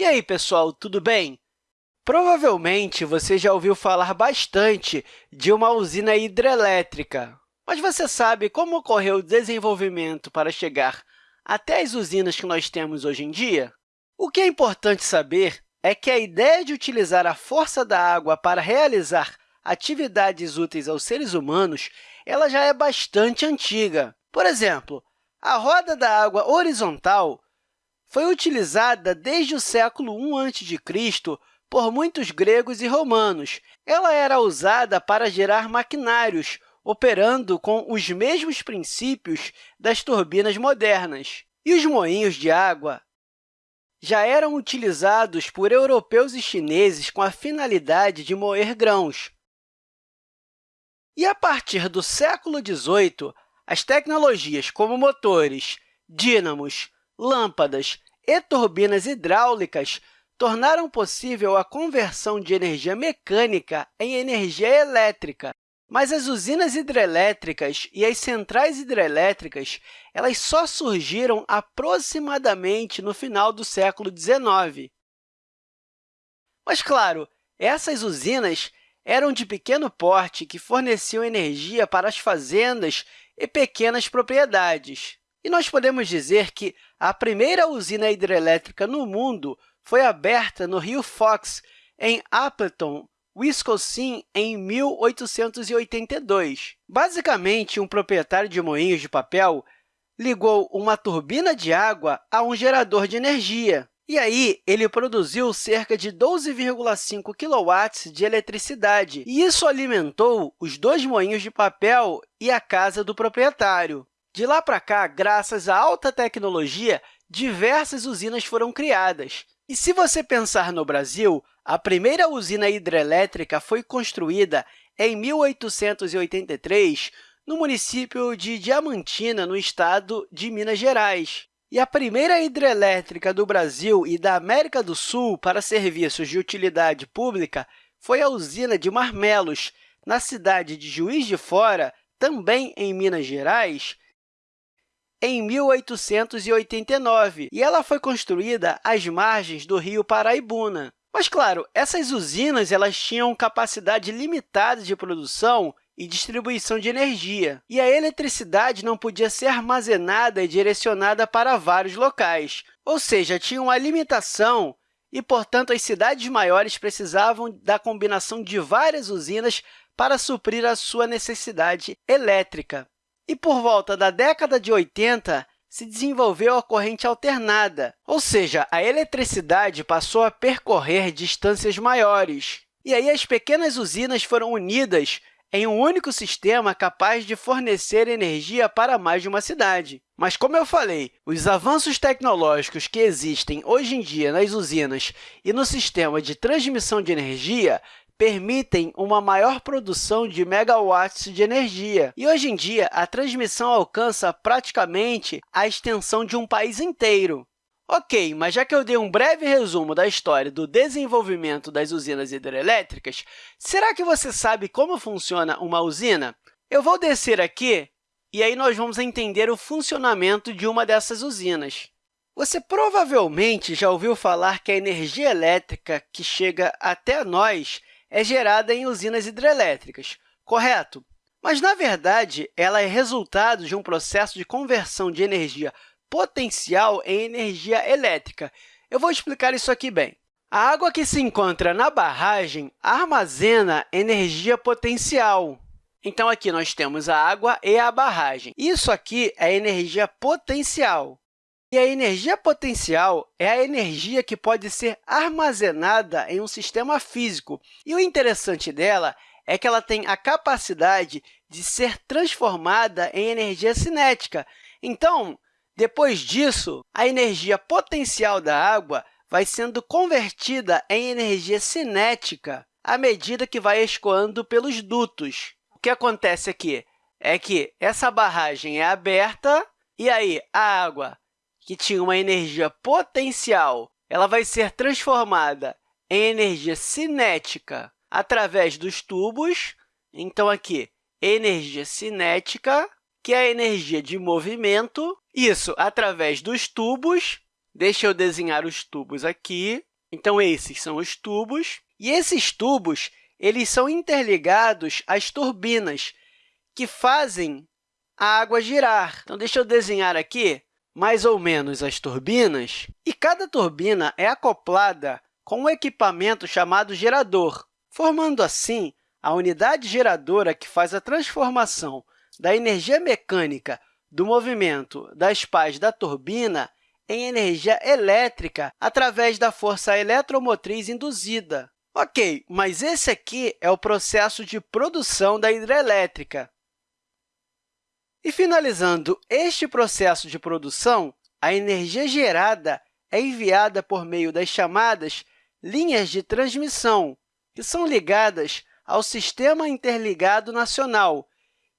E aí, pessoal, tudo bem? Provavelmente você já ouviu falar bastante de uma usina hidrelétrica, mas você sabe como ocorreu o desenvolvimento para chegar até as usinas que nós temos hoje em dia? O que é importante saber é que a ideia de utilizar a força da água para realizar atividades úteis aos seres humanos ela já é bastante antiga. Por exemplo, a roda da água horizontal foi utilizada desde o século I a.C. por muitos gregos e romanos. Ela era usada para gerar maquinários, operando com os mesmos princípios das turbinas modernas. E os moinhos de água já eram utilizados por europeus e chineses com a finalidade de moer grãos. E, a partir do século XVIII, as tecnologias como motores, dínamos, lâmpadas e turbinas hidráulicas tornaram possível a conversão de energia mecânica em energia elétrica. Mas as usinas hidrelétricas e as centrais hidrelétricas elas só surgiram aproximadamente no final do século XIX. Mas, claro, essas usinas eram de pequeno porte que forneciam energia para as fazendas e pequenas propriedades. E nós podemos dizer que a primeira usina hidrelétrica no mundo foi aberta no rio Fox, em Appleton, Wisconsin, em 1882. Basicamente, um proprietário de moinhos de papel ligou uma turbina de água a um gerador de energia. E aí, ele produziu cerca de 12,5 kW de eletricidade, e isso alimentou os dois moinhos de papel e a casa do proprietário. De lá para cá, graças à alta tecnologia, diversas usinas foram criadas. E se você pensar no Brasil, a primeira usina hidrelétrica foi construída em 1883 no município de Diamantina, no estado de Minas Gerais. E a primeira hidrelétrica do Brasil e da América do Sul para serviços de utilidade pública foi a usina de Marmelos, na cidade de Juiz de Fora, também em Minas Gerais, em 1889, e ela foi construída às margens do rio Paraibuna. Mas, claro, essas usinas elas tinham capacidade limitada de produção e distribuição de energia, e a eletricidade não podia ser armazenada e direcionada para vários locais, ou seja, tinha uma limitação e, portanto, as cidades maiores precisavam da combinação de várias usinas para suprir a sua necessidade elétrica. E, por volta da década de 80, se desenvolveu a corrente alternada, ou seja, a eletricidade passou a percorrer distâncias maiores. E aí as pequenas usinas foram unidas em um único sistema capaz de fornecer energia para mais de uma cidade. Mas, como eu falei, os avanços tecnológicos que existem hoje em dia nas usinas e no sistema de transmissão de energia permitem uma maior produção de megawatts de energia. E, hoje em dia, a transmissão alcança praticamente a extensão de um país inteiro. Ok, mas já que eu dei um breve resumo da história do desenvolvimento das usinas hidrelétricas, será que você sabe como funciona uma usina? Eu vou descer aqui e aí nós vamos entender o funcionamento de uma dessas usinas. Você provavelmente já ouviu falar que a energia elétrica que chega até nós é gerada em usinas hidrelétricas, correto? Mas, na verdade, ela é resultado de um processo de conversão de energia potencial em energia elétrica. Eu vou explicar isso aqui bem. A água que se encontra na barragem armazena energia potencial. Então, aqui nós temos a água e a barragem. Isso aqui é energia potencial. E a energia potencial é a energia que pode ser armazenada em um sistema físico. E o interessante dela é que ela tem a capacidade de ser transformada em energia cinética. Então, depois disso, a energia potencial da água vai sendo convertida em energia cinética à medida que vai escoando pelos dutos. O que acontece aqui é que essa barragem é aberta e aí a água, que tinha uma energia potencial, ela vai ser transformada em energia cinética através dos tubos. Então, aqui, energia cinética, que é a energia de movimento, isso através dos tubos. Deixa eu desenhar os tubos aqui. Então, esses são os tubos, e esses tubos eles são interligados às turbinas, que fazem a água girar. Então, deixa eu desenhar aqui mais ou menos as turbinas, e cada turbina é acoplada com um equipamento chamado gerador, formando assim a unidade geradora que faz a transformação da energia mecânica do movimento das pás da turbina em energia elétrica através da força eletromotriz induzida. Ok, mas esse aqui é o processo de produção da hidrelétrica. E, finalizando este processo de produção, a energia gerada é enviada por meio das chamadas linhas de transmissão, que são ligadas ao Sistema Interligado Nacional,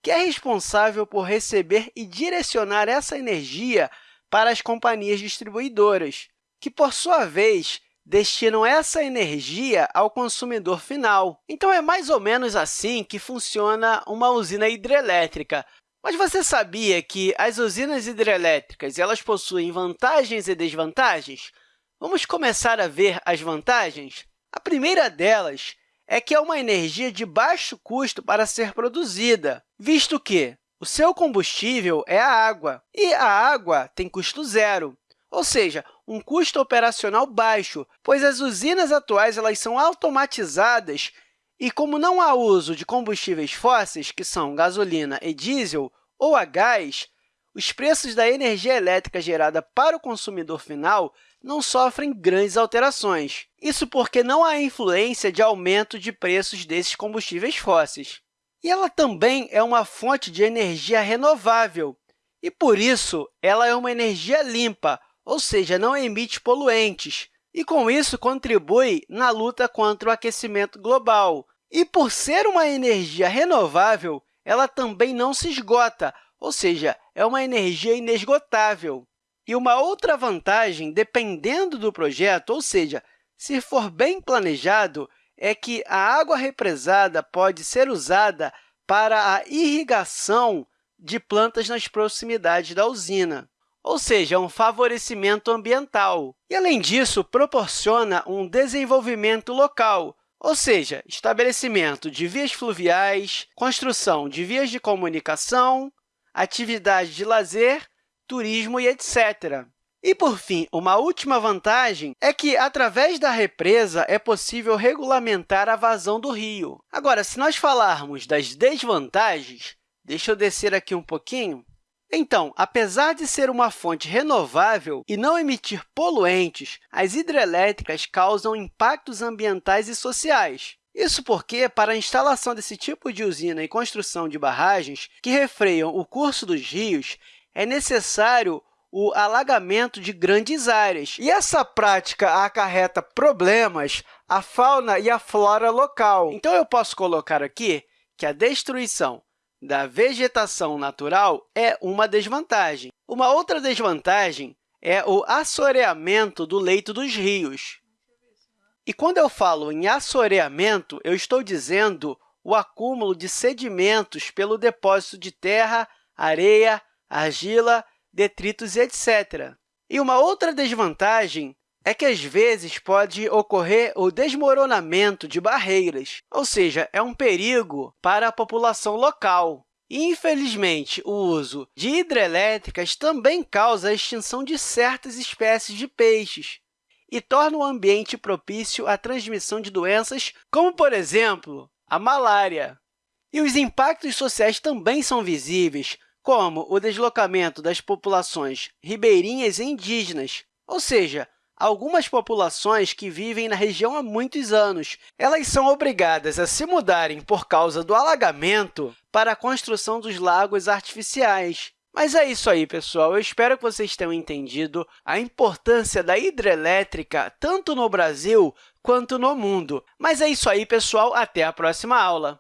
que é responsável por receber e direcionar essa energia para as companhias distribuidoras, que, por sua vez, destinam essa energia ao consumidor final. Então, é mais ou menos assim que funciona uma usina hidrelétrica. Mas você sabia que as usinas hidrelétricas elas possuem vantagens e desvantagens? Vamos começar a ver as vantagens? A primeira delas é que é uma energia de baixo custo para ser produzida, visto que o seu combustível é a água, e a água tem custo zero, ou seja, um custo operacional baixo, pois as usinas atuais elas são automatizadas e, como não há uso de combustíveis fósseis, que são gasolina e diesel, ou a gás, os preços da energia elétrica gerada para o consumidor final não sofrem grandes alterações. Isso porque não há influência de aumento de preços desses combustíveis fósseis. E ela também é uma fonte de energia renovável, e, por isso, ela é uma energia limpa, ou seja, não emite poluentes, e, com isso, contribui na luta contra o aquecimento global, e, por ser uma energia renovável, ela também não se esgota, ou seja, é uma energia inesgotável. E uma outra vantagem, dependendo do projeto, ou seja, se for bem planejado, é que a água represada pode ser usada para a irrigação de plantas nas proximidades da usina, ou seja, um favorecimento ambiental. E, além disso, proporciona um desenvolvimento local, ou seja, estabelecimento de vias fluviais, construção de vias de comunicação, atividades de lazer, turismo e etc. E, por fim, uma última vantagem é que, através da represa, é possível regulamentar a vazão do rio. Agora, se nós falarmos das desvantagens, deixa eu descer aqui um pouquinho. Então, apesar de ser uma fonte renovável e não emitir poluentes, as hidrelétricas causam impactos ambientais e sociais. Isso porque, para a instalação desse tipo de usina e construção de barragens que refreiam o curso dos rios, é necessário o alagamento de grandes áreas. E essa prática acarreta problemas à fauna e à flora local. Então, eu posso colocar aqui que a destruição da vegetação natural é uma desvantagem. Uma outra desvantagem é o assoreamento do leito dos rios. E quando eu falo em assoreamento, eu estou dizendo o acúmulo de sedimentos pelo depósito de terra, areia, argila, detritos etc. E uma outra desvantagem é que, às vezes, pode ocorrer o desmoronamento de barreiras, ou seja, é um perigo para a população local. Infelizmente, o uso de hidrelétricas também causa a extinção de certas espécies de peixes e torna o ambiente propício à transmissão de doenças como, por exemplo, a malária. E os impactos sociais também são visíveis, como o deslocamento das populações ribeirinhas e indígenas, ou seja, algumas populações que vivem na região há muitos anos. Elas são obrigadas a se mudarem por causa do alagamento para a construção dos lagos artificiais. Mas é isso aí, pessoal. Eu espero que vocês tenham entendido a importância da hidrelétrica tanto no Brasil quanto no mundo. Mas é isso aí, pessoal. Até a próxima aula!